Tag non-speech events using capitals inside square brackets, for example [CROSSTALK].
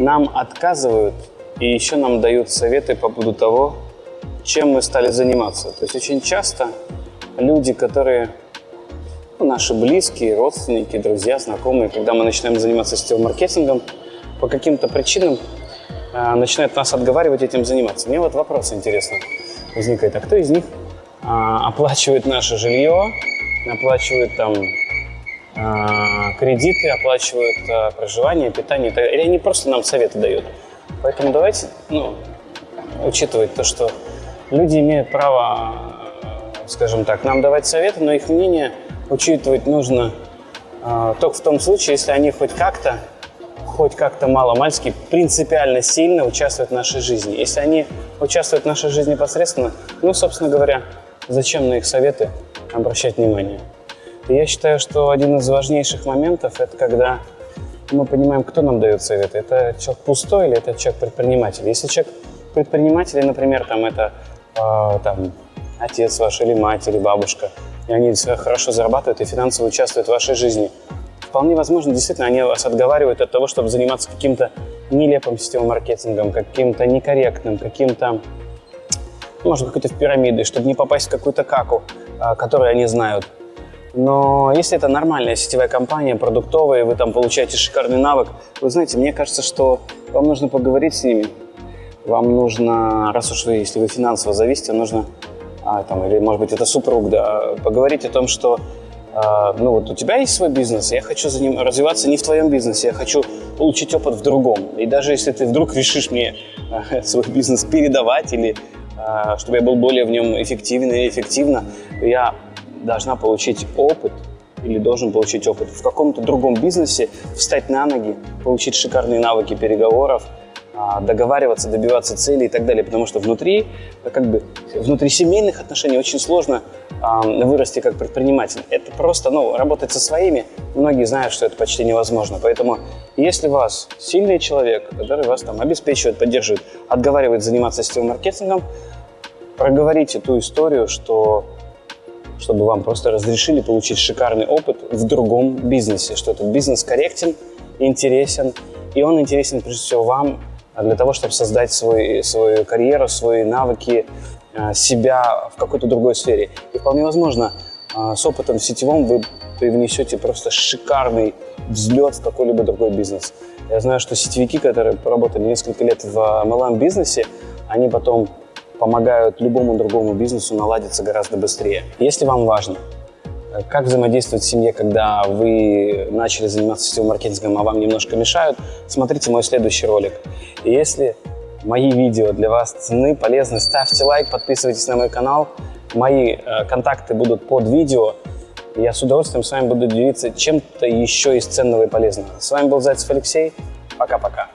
нам отказывают и еще нам дают советы по поводу того, чем мы стали заниматься. То есть очень часто люди, которые ну, наши близкие, родственники, друзья, знакомые, когда мы начинаем заниматься сетевым маркетингом, по каким-то причинам э, начинают нас отговаривать этим заниматься. Мне вот вопрос интересный возникает, а кто из них э, оплачивает наше жилье, оплачивает там кредиты, оплачивают э, проживание, питание, или они просто нам советы дают? Поэтому давайте ну, учитывать то, что люди имеют право, скажем так, нам давать советы, но их мнение учитывать нужно э, только в том случае, если они хоть как-то, хоть как-то мало-мальски принципиально сильно участвуют в нашей жизни. Если они участвуют в нашей жизни непосредственно, ну, собственно говоря, зачем на их советы обращать внимание? Я считаю, что один из важнейших моментов – это когда мы понимаем, кто нам дает советы. Это человек пустой или это человек предприниматель. Если человек предприниматель, например, там это э, там, отец ваш или мать или бабушка, и они хорошо зарабатывают и финансово участвуют в вашей жизни, вполне возможно, действительно, они вас отговаривают от того, чтобы заниматься каким-то нелепым сетевым маркетингом, каким-то некорректным, каким-то, может, какой-то в пирамиды, чтобы не попасть в какую-то каку, э, которую они знают. Но если это нормальная сетевая компания, продуктовая, вы там получаете шикарный навык, вы знаете, мне кажется, что вам нужно поговорить с ними. Вам нужно, раз уж вы, если вы финансово зависите, нужно, а, там, или может быть это супруг, да, поговорить о том, что а, ну вот у тебя есть свой бизнес, я хочу за ним развиваться не в твоем бизнесе, я хочу получить опыт в другом. И даже если ты вдруг решишь мне а, [LAUGHS] свой бизнес передавать или а, чтобы я был более в нем эффективен и эффективно, я должна получить опыт или должен получить опыт в каком-то другом бизнесе, встать на ноги, получить шикарные навыки переговоров, а, договариваться, добиваться целей и так далее. Потому что внутри, как бы, внутри семейных отношений очень сложно вырасти как предприниматель. Это просто, ну, работать со своими, многие знают, что это почти невозможно. Поэтому, если вас сильный человек, который вас там обеспечивает, поддерживает, отговаривает заниматься сетевым маркетингом, проговорите ту историю, что чтобы вам просто разрешили получить шикарный опыт в другом бизнесе, что этот бизнес корректен, интересен, и он интересен прежде всего вам для того, чтобы создать свой, свою карьеру, свои навыки, а, себя в какой-то другой сфере. И вполне возможно, а, с опытом сетевым вы привнесете просто шикарный взлет в какой-либо другой бизнес. Я знаю, что сетевики, которые поработали несколько лет в MLM-бизнесе, они потом помогают любому другому бизнесу наладиться гораздо быстрее. Если вам важно, как взаимодействовать в семье, когда вы начали заниматься сетевым маркетингом, а вам немножко мешают, смотрите мой следующий ролик. Если мои видео для вас ценны, полезны, ставьте лайк, подписывайтесь на мой канал. Мои э, контакты будут под видео. Я с удовольствием с вами буду делиться чем-то еще из ценного и полезного. С вами был Зайцев Алексей. Пока-пока.